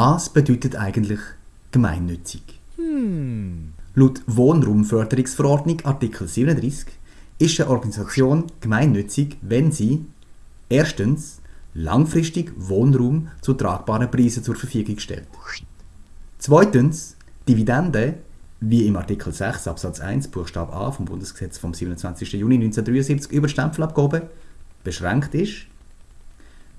Was bedeutet eigentlich gemeinnützig? Hm. Laut Wohnraumförderungsverordnung Artikel 37 ist eine Organisation gemeinnützig, wenn sie erstens langfristig Wohnraum zu tragbaren Preisen zur Verfügung stellt. Zweitens Dividende, wie im Artikel 6 Absatz 1 Buchstabe a vom Bundesgesetz vom 27. Juni 1973 über Stempelabgabe beschränkt ist.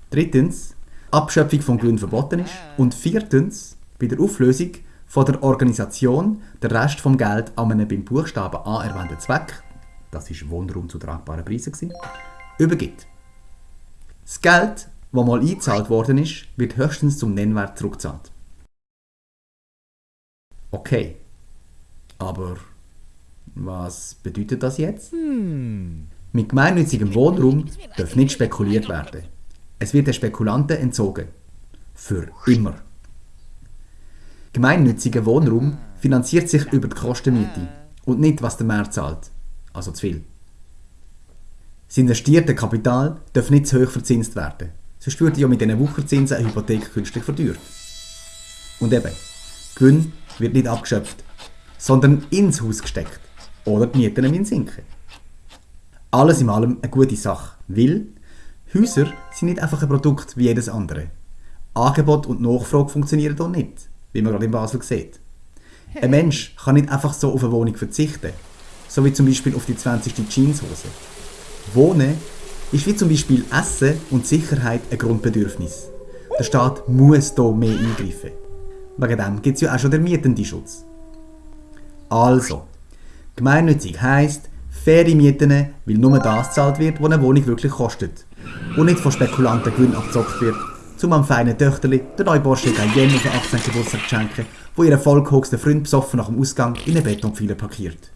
Drittens Abschöpfung von Gewinn verboten ist. Und viertens bei der Auflösung von der Organisation der Rest vom Geld an einen beim Buchstaben A erwähnten Zweck, das ist Wohnraum zu tragbaren Preisen, gewesen, übergibt. Das Geld, das mal eingezahlt worden ist, wird höchstens zum Nennwert zurückgezahlt. Okay, aber was bedeutet das jetzt? Hm. Mit gemeinnützigem Wohnraum darf nicht spekuliert werden. Es wird den Spekulanten entzogen. Für immer. Gemeinnütziger Wohnraum finanziert sich über die Kostenmiete und nicht, was der Markt zahlt. Also zu viel. Das investierte Kapital darf nicht zu hoch verzinst werden. Sonst würde ja mit diesen Wucherzinsen eine Hypothek künstlich verdürrt. Und eben, Gewinn wird nicht abgeschöpft, sondern ins Haus gesteckt. Oder die Mieten müssen sinken. Alles in allem eine gute Sache, weil Häuser sind nicht einfach ein Produkt wie jedes andere. Angebot und Nachfrage funktionieren hier nicht, wie man gerade in Basel sieht. Ein Mensch kann nicht einfach so auf eine Wohnung verzichten, so wie zum Beispiel auf die 20. Jeanshose. Wohnen ist wie zum Beispiel Essen und Sicherheit ein Grundbedürfnis. Der Staat muss hier mehr eingreifen. Wegen dem gibt es ja auch schon den Mietendenschutz. Also, gemeinnützig heisst, faire Mieten, weil nur das gezahlt wird, was eine Wohnung wirklich kostet und nicht von Spekulanten Gewinnen abgezockt wird, Zum am feinen Töchterli, der neuborschigen Jenny auf den 18. Geburtstag zu schenken, wo ihr vollgehocksten Freund besoffen nach dem Ausgang in eine Betonpfeiler parkiert.